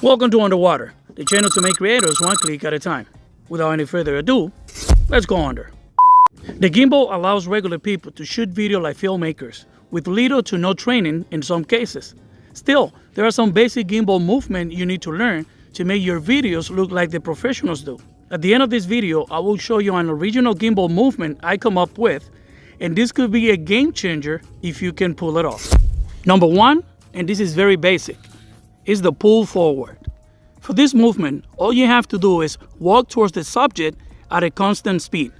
Welcome to Underwater, the channel to make creators one click at a time. Without any further ado, let's go under. The gimbal allows regular people to shoot video like filmmakers, with little to no training in some cases. Still, there are some basic gimbal movement you need to learn to make your videos look like the professionals do. At the end of this video, I will show you an original gimbal movement I come up with, and this could be a game changer if you can pull it off. Number one, and this is very basic, is the pull forward. For this movement, all you have to do is walk towards the subject at a constant speed.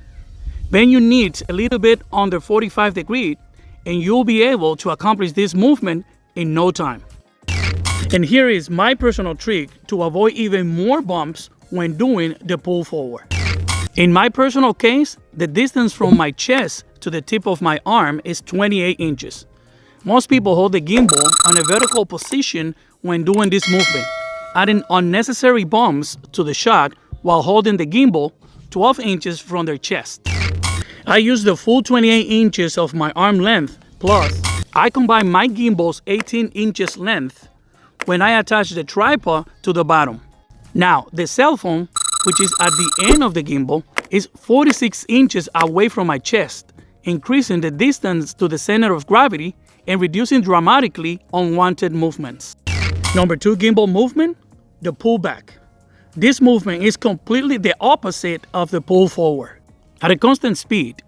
Bend your knees a little bit under 45 degrees and you'll be able to accomplish this movement in no time. And here is my personal trick to avoid even more bumps when doing the pull forward. In my personal case, the distance from my chest to the tip of my arm is 28 inches. Most people hold the gimbal on a vertical position when doing this movement, adding unnecessary bumps to the shot while holding the gimbal 12 inches from their chest. I use the full 28 inches of my arm length, plus I combine my gimbal's 18 inches length when I attach the tripod to the bottom. Now, the cell phone, which is at the end of the gimbal, is 46 inches away from my chest, increasing the distance to the center of gravity and reducing dramatically unwanted movements. Number two gimbal movement, the pullback. This movement is completely the opposite of the pull forward. At a constant speed,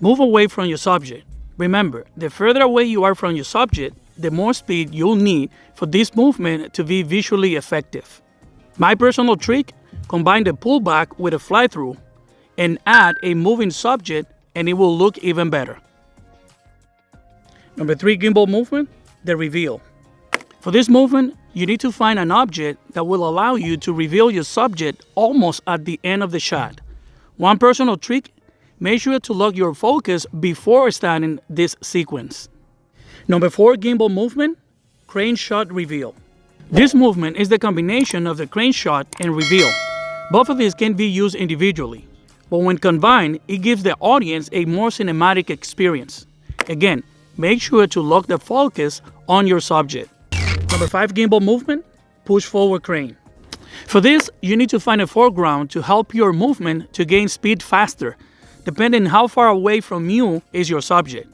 move away from your subject. Remember, the further away you are from your subject, the more speed you'll need for this movement to be visually effective. My personal trick, combine the pullback with a fly-through and add a moving subject and it will look even better. Number three gimbal movement, the reveal. For this movement, you need to find an object that will allow you to reveal your subject almost at the end of the shot. One personal trick, make sure to lock your focus before starting this sequence. Number four gimbal movement, crane shot reveal. This movement is the combination of the crane shot and reveal. Both of these can be used individually, but when combined, it gives the audience a more cinematic experience. Again, make sure to lock the focus on your subject. Number five gimbal movement, push forward crane. For this, you need to find a foreground to help your movement to gain speed faster, depending how far away from you is your subject.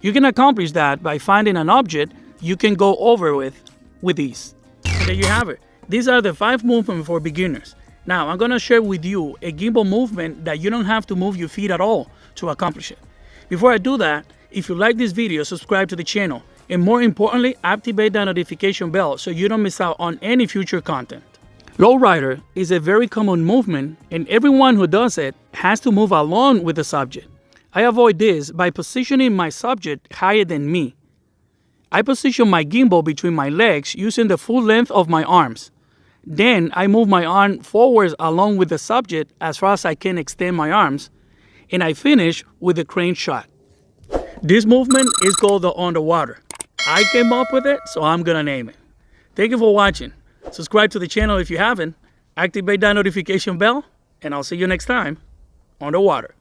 You can accomplish that by finding an object you can go over with with ease. There you have it. These are the five movements for beginners. Now, I'm gonna share with you a gimbal movement that you don't have to move your feet at all to accomplish it. Before I do that, if you like this video, subscribe to the channel and more importantly, activate that notification bell so you don't miss out on any future content. Lowrider is a very common movement and everyone who does it has to move along with the subject. I avoid this by positioning my subject higher than me. I position my gimbal between my legs using the full length of my arms. Then I move my arm forwards along with the subject as far as I can extend my arms, and I finish with a crane shot. This movement is called the underwater. I came up with it, so I'm gonna name it. Thank you for watching. Subscribe to the channel if you haven't. Activate that notification bell, and I'll see you next time on the water.